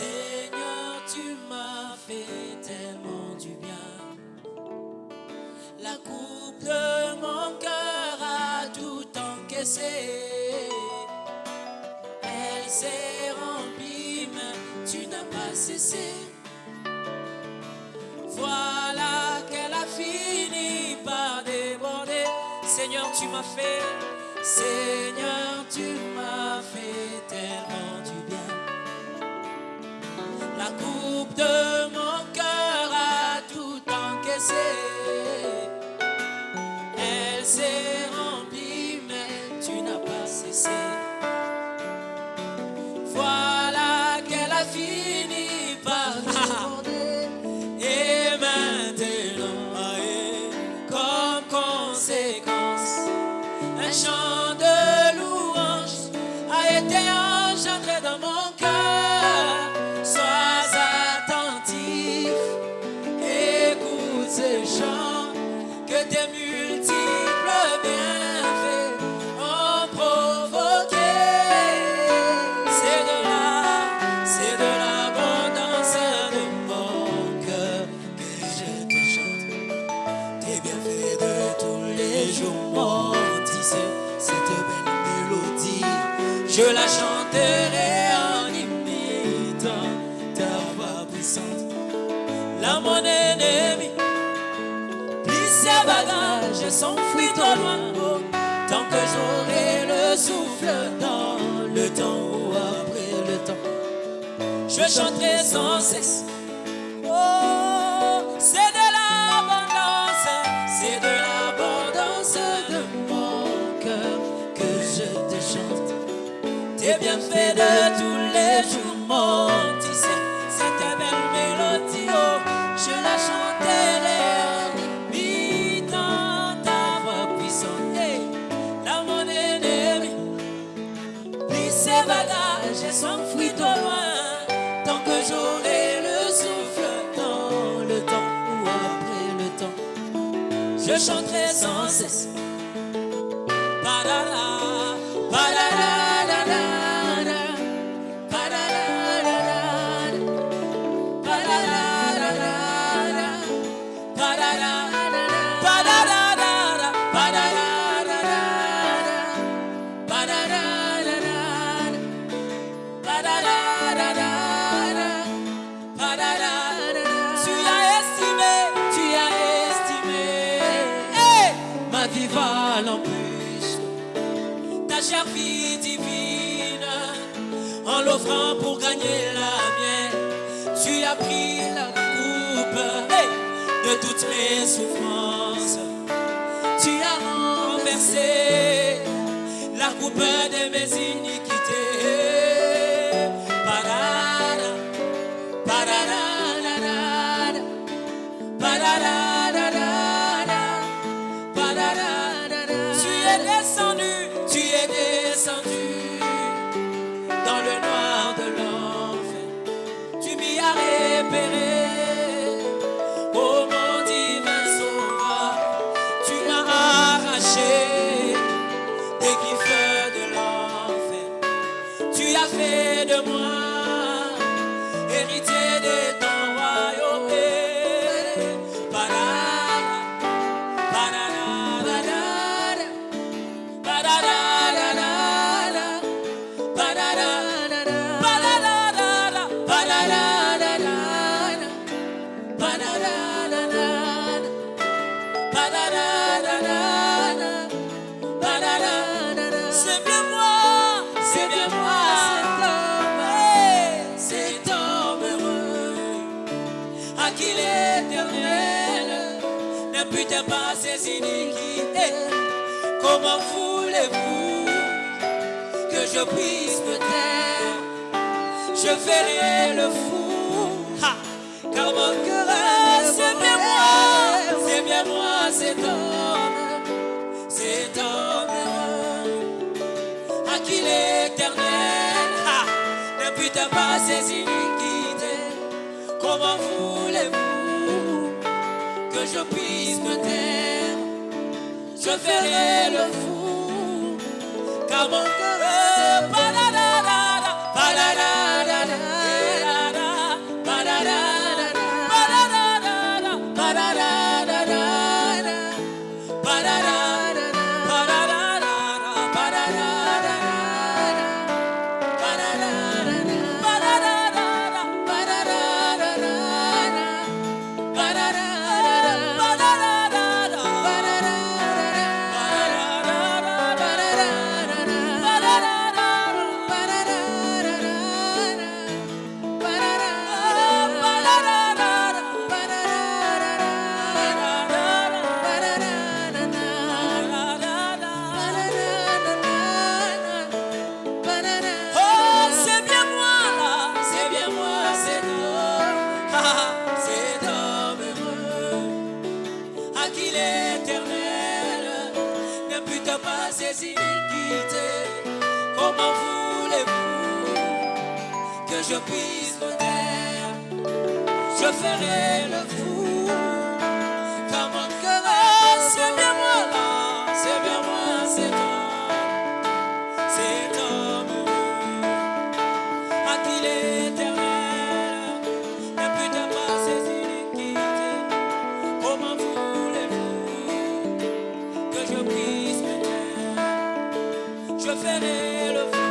tu m'as fait tellement du bien. La coupe de mon cœur a tout encaissé. Elle s'est remplie, mais tu n'as pas cessé. Voilà qu'elle a fini par déborder. Seigneur, tu m'as fait, Seigneur, tu m'as fait tellement Je la chanterai en imitant ta voix puissante. Mon ennemi, plie ses bagages et s'enfuit au loin. Tant que j'aurai le souffle dans le temps ou après le temps, je chanterai sans cesse. Oh, Tes bienfaits de tous les jours m'ont tissé cette belle mélodie. Oh, je la chanterai imitant ta voix puissante. Là, mon ennemi, plie ses bagages et s'enfuit au loin. Tant que j'aurai le souffle dans le temps ou après le temps, je chanterai sans cesse. Divine en l'offrant pour gagner la mienne. Tu as pris la coupe de toutes mes souffrances. Tu as renversé la coupe de mes iniquités. Tu m'as arraché des griffes de l'enfer. Tu as fait de moi héritier de ton iniquités. Comment voulez-vous que je puisse me taire? Je ferai le fou, car mon cœur est- c'est bien moi, c'est bien moi cet homme, cet homme à qui l'éternel ha, n'impute pas ses iniquités. Je puisse me taire? Je ferai le fou, car mon cœur padadadada, je puisse me taire, je ferai le fou. Car mon cœur, c'est bien moi là, c'est bien moi, c'est toi, c'est ton amour, à qui l'éternel n'a plus de moi ses iniquités. Comment voulez-vous que je puisse me taire, je ferai le fou.